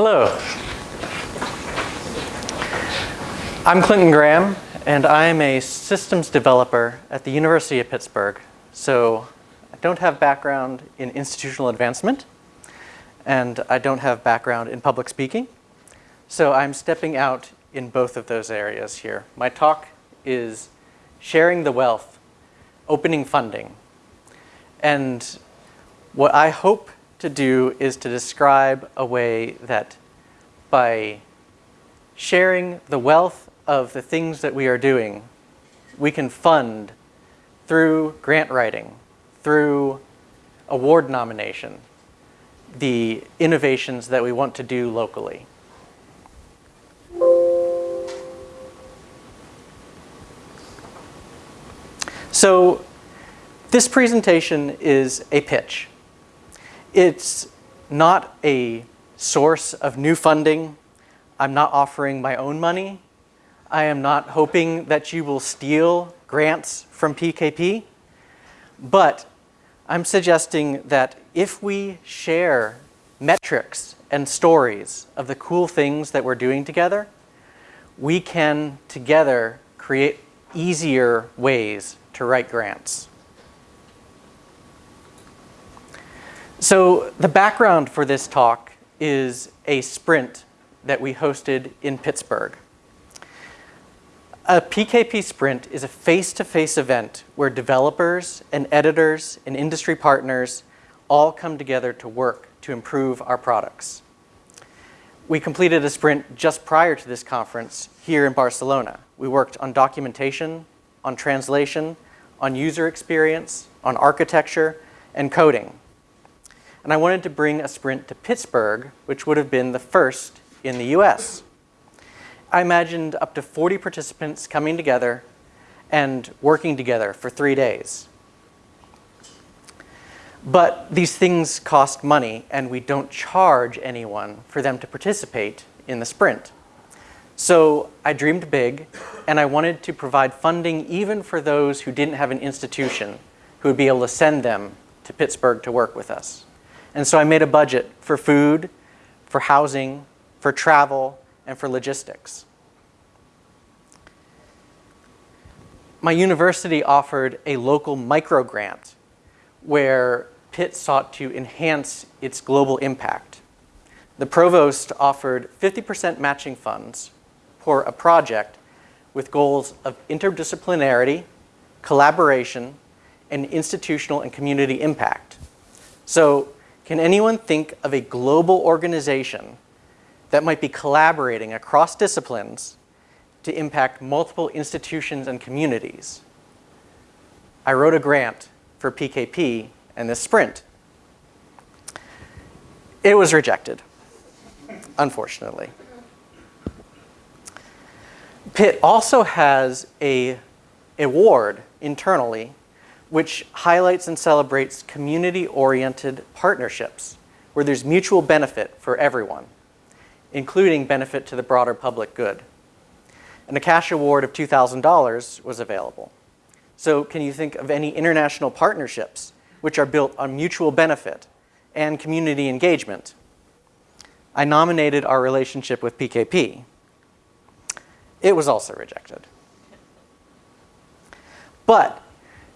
Hello. I'm Clinton Graham, and I'm a systems developer at the University of Pittsburgh. So I don't have background in institutional advancement, and I don't have background in public speaking. So I'm stepping out in both of those areas here. My talk is sharing the wealth, opening funding. And what I hope to do is to describe a way that by sharing the wealth of the things that we are doing, we can fund through grant writing, through award nomination, the innovations that we want to do locally. So this presentation is a pitch. It's not a source of new funding. I'm not offering my own money. I am not hoping that you will steal grants from PKP. But I'm suggesting that if we share metrics and stories of the cool things that we're doing together, we can together create easier ways to write grants. So the background for this talk is a sprint that we hosted in Pittsburgh. A PKP Sprint is a face-to-face -face event where developers and editors and industry partners all come together to work to improve our products. We completed a sprint just prior to this conference here in Barcelona. We worked on documentation, on translation, on user experience, on architecture, and coding and I wanted to bring a sprint to Pittsburgh, which would have been the first in the US. I imagined up to 40 participants coming together and working together for three days. But these things cost money and we don't charge anyone for them to participate in the sprint. So I dreamed big and I wanted to provide funding even for those who didn't have an institution who would be able to send them to Pittsburgh to work with us. And so I made a budget for food, for housing, for travel, and for logistics. My university offered a local micro grant where Pitt sought to enhance its global impact. The provost offered 50% matching funds for a project with goals of interdisciplinarity, collaboration, and institutional and community impact. So can anyone think of a global organization that might be collaborating across disciplines to impact multiple institutions and communities? I wrote a grant for PKP and this sprint. It was rejected, unfortunately. Pitt also has a award internally which highlights and celebrates community-oriented partnerships where there's mutual benefit for everyone, including benefit to the broader public good. And a cash award of $2,000 was available. So can you think of any international partnerships which are built on mutual benefit and community engagement? I nominated our relationship with PKP. It was also rejected. But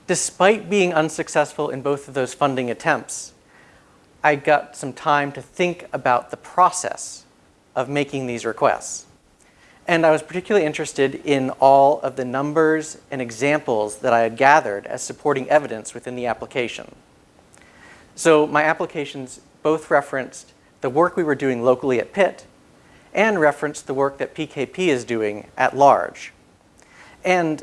despite being unsuccessful in both of those funding attempts, I got some time to think about the process of making these requests. And I was particularly interested in all of the numbers and examples that I had gathered as supporting evidence within the application. So my applications both referenced the work we were doing locally at Pitt and referenced the work that PKP is doing at large. And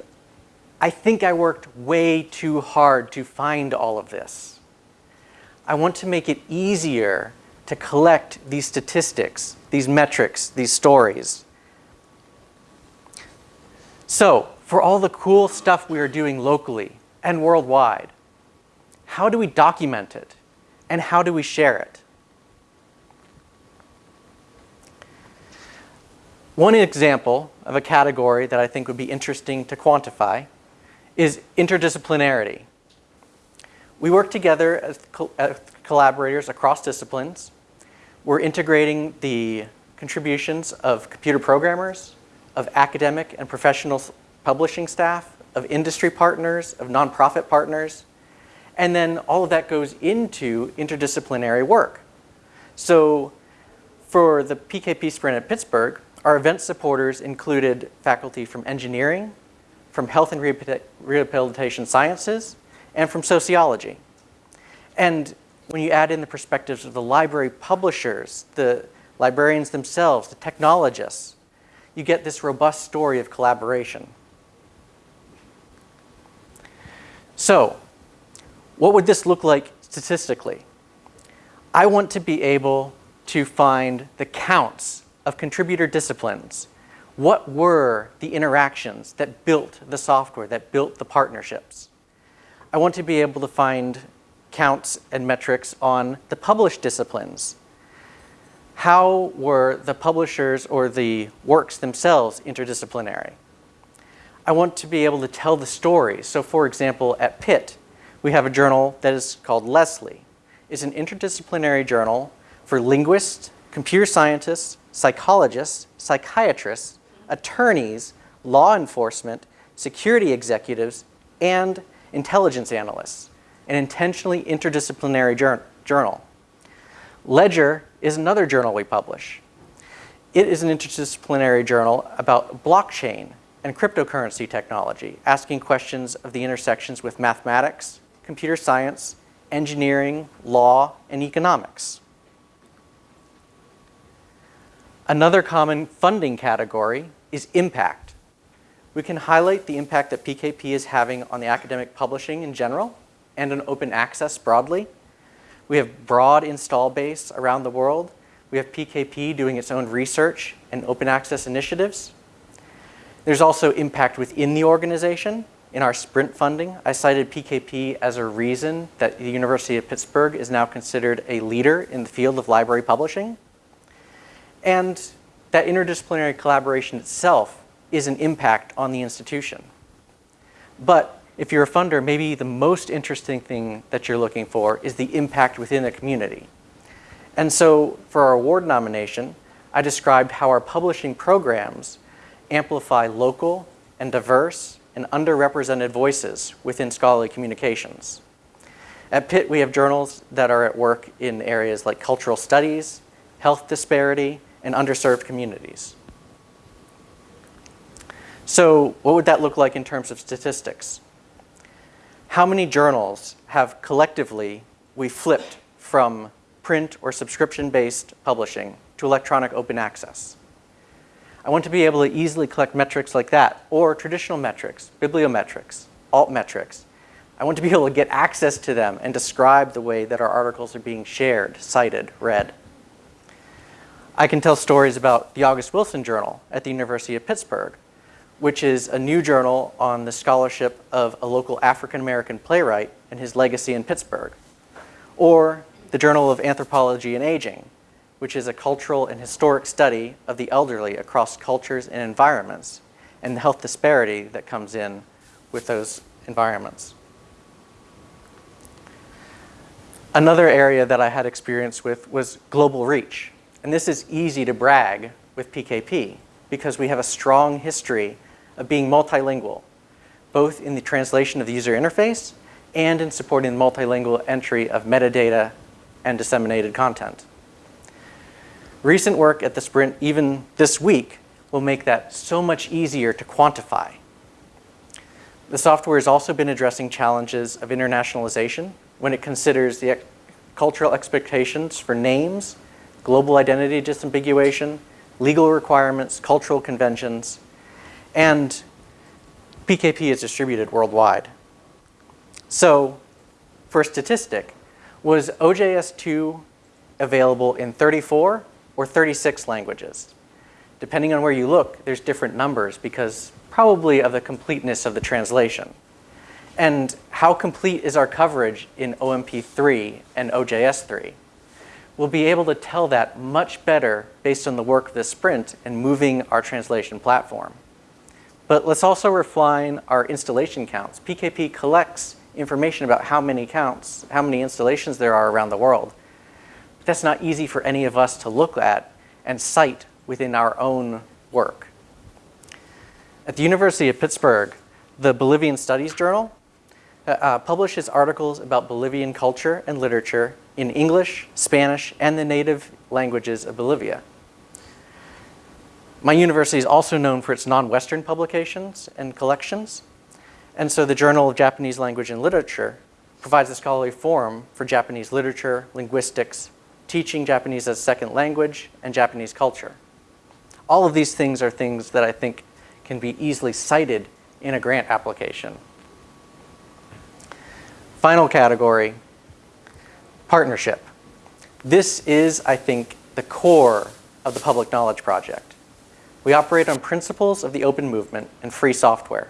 I think I worked way too hard to find all of this. I want to make it easier to collect these statistics, these metrics, these stories. So, for all the cool stuff we are doing locally and worldwide, how do we document it and how do we share it? One example of a category that I think would be interesting to quantify is interdisciplinarity. We work together as, co as collaborators across disciplines. We're integrating the contributions of computer programmers, of academic and professional publishing staff, of industry partners, of nonprofit partners, and then all of that goes into interdisciplinary work. So for the PKP Sprint at Pittsburgh, our event supporters included faculty from engineering, from health and rehabilitation sciences, and from sociology. And when you add in the perspectives of the library publishers, the librarians themselves, the technologists, you get this robust story of collaboration. So, what would this look like statistically? I want to be able to find the counts of contributor disciplines. What were the interactions that built the software, that built the partnerships? I want to be able to find counts and metrics on the published disciplines. How were the publishers or the works themselves interdisciplinary? I want to be able to tell the story. So for example, at Pitt, we have a journal that is called LESLI. It's an interdisciplinary journal for linguists, computer scientists, psychologists, psychiatrists, attorneys, law enforcement, security executives, and intelligence analysts, an intentionally interdisciplinary journal. Ledger is another journal we publish. It is an interdisciplinary journal about blockchain and cryptocurrency technology, asking questions of the intersections with mathematics, computer science, engineering, law, and economics. Another common funding category is impact. We can highlight the impact that PKP is having on the academic publishing in general and on open access broadly. We have broad install base around the world. We have PKP doing its own research and open access initiatives. There's also impact within the organization in our sprint funding, I cited PKP as a reason that the University of Pittsburgh is now considered a leader in the field of library publishing. And that interdisciplinary collaboration itself is an impact on the institution. But if you're a funder, maybe the most interesting thing that you're looking for is the impact within the community. And so for our award nomination, I described how our publishing programs amplify local and diverse and underrepresented voices within scholarly communications. At Pitt, we have journals that are at work in areas like cultural studies, health disparity, and underserved communities. So what would that look like in terms of statistics? How many journals have collectively we flipped from print or subscription-based publishing to electronic open access? I want to be able to easily collect metrics like that, or traditional metrics, bibliometrics, altmetrics. I want to be able to get access to them and describe the way that our articles are being shared, cited, read. I can tell stories about the August Wilson Journal at the University of Pittsburgh, which is a new journal on the scholarship of a local African-American playwright and his legacy in Pittsburgh. Or the Journal of Anthropology and Aging, which is a cultural and historic study of the elderly across cultures and environments and the health disparity that comes in with those environments. Another area that I had experience with was global reach. And this is easy to brag with PKP because we have a strong history of being multilingual, both in the translation of the user interface and in supporting the multilingual entry of metadata and disseminated content. Recent work at the Sprint, even this week, will make that so much easier to quantify. The software has also been addressing challenges of internationalization when it considers the cultural expectations for names, global identity disambiguation, legal requirements, cultural conventions, and PKP is distributed worldwide. So, for a statistic, was OJS2 available in 34 or 36 languages. Depending on where you look, there's different numbers because probably of the completeness of the translation. And how complete is our coverage in OMP3 and OJS3? We'll be able to tell that much better based on the work of the sprint and moving our translation platform. But let's also refine our installation counts. PKP collects information about how many counts, how many installations there are around the world But that's not easy for any of us to look at and cite within our own work. At the University of Pittsburgh, the Bolivian Studies Journal uh, uh, publishes articles about Bolivian culture and literature in English, Spanish, and the native languages of Bolivia. My university is also known for its non-Western publications and collections, and so the Journal of Japanese Language and Literature provides a scholarly forum for Japanese literature, linguistics, teaching Japanese as a second language, and Japanese culture. All of these things are things that I think can be easily cited in a grant application. Final category, partnership. This is, I think, the core of the Public Knowledge Project. We operate on principles of the open movement and free software.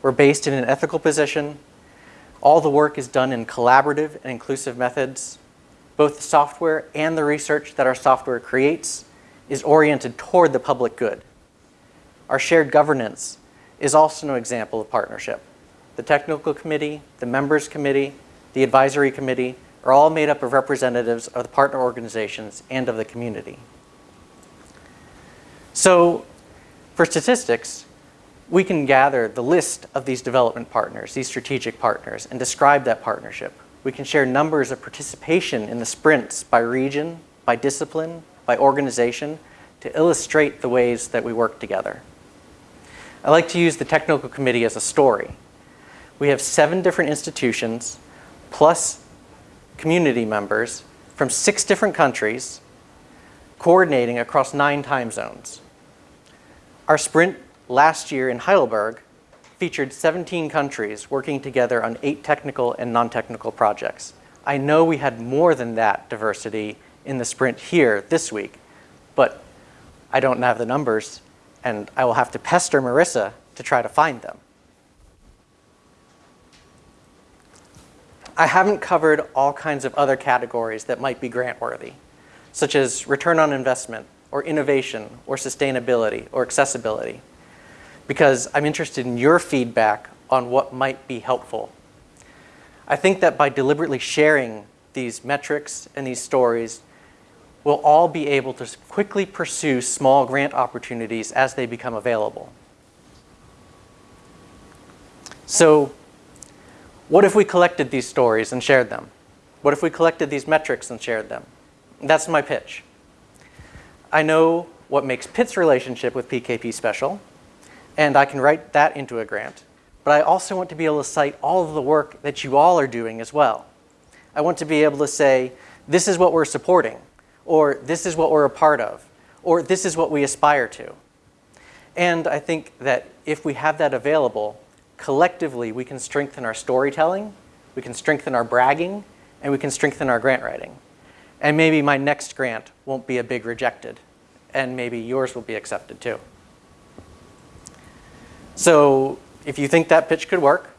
We're based in an ethical position. All the work is done in collaborative and inclusive methods. Both the software and the research that our software creates is oriented toward the public good. Our shared governance is also an example of partnership. The technical committee, the members committee, the advisory committee are all made up of representatives of the partner organizations and of the community. So for statistics, we can gather the list of these development partners, these strategic partners, and describe that partnership. We can share numbers of participation in the sprints by region, by discipline, by organization, to illustrate the ways that we work together. I like to use the technical committee as a story. We have seven different institutions, plus community members from six different countries, coordinating across nine time zones. Our sprint last year in Heidelberg featured 17 countries working together on eight technical and non-technical projects. I know we had more than that diversity in the sprint here this week, but I don't have the numbers and I will have to pester Marissa to try to find them. I haven't covered all kinds of other categories that might be grant worthy, such as return on investment, or innovation, or sustainability, or accessibility because I'm interested in your feedback on what might be helpful. I think that by deliberately sharing these metrics and these stories, we'll all be able to quickly pursue small grant opportunities as they become available. So what if we collected these stories and shared them? What if we collected these metrics and shared them? That's my pitch. I know what makes Pitt's relationship with PKP special, and I can write that into a grant. But I also want to be able to cite all of the work that you all are doing as well. I want to be able to say, this is what we're supporting, or this is what we're a part of, or this is what we aspire to. And I think that if we have that available, collectively we can strengthen our storytelling, we can strengthen our bragging, and we can strengthen our grant writing. And maybe my next grant won't be a big rejected, and maybe yours will be accepted too. So if you think that pitch could work,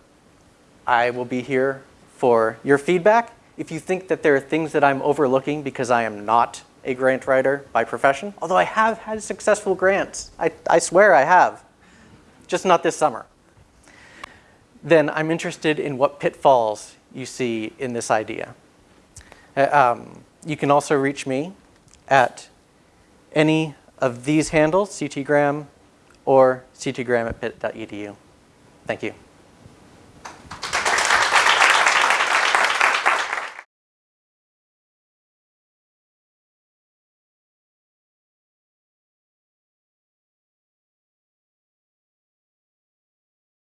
I will be here for your feedback. If you think that there are things that I'm overlooking because I am not a grant writer by profession, although I have had successful grants, I, I swear I have, just not this summer, then I'm interested in what pitfalls you see in this idea. Uh, um, you can also reach me at any of these handles, ctgraham, or ctgraham at pitt.edu. Thank you.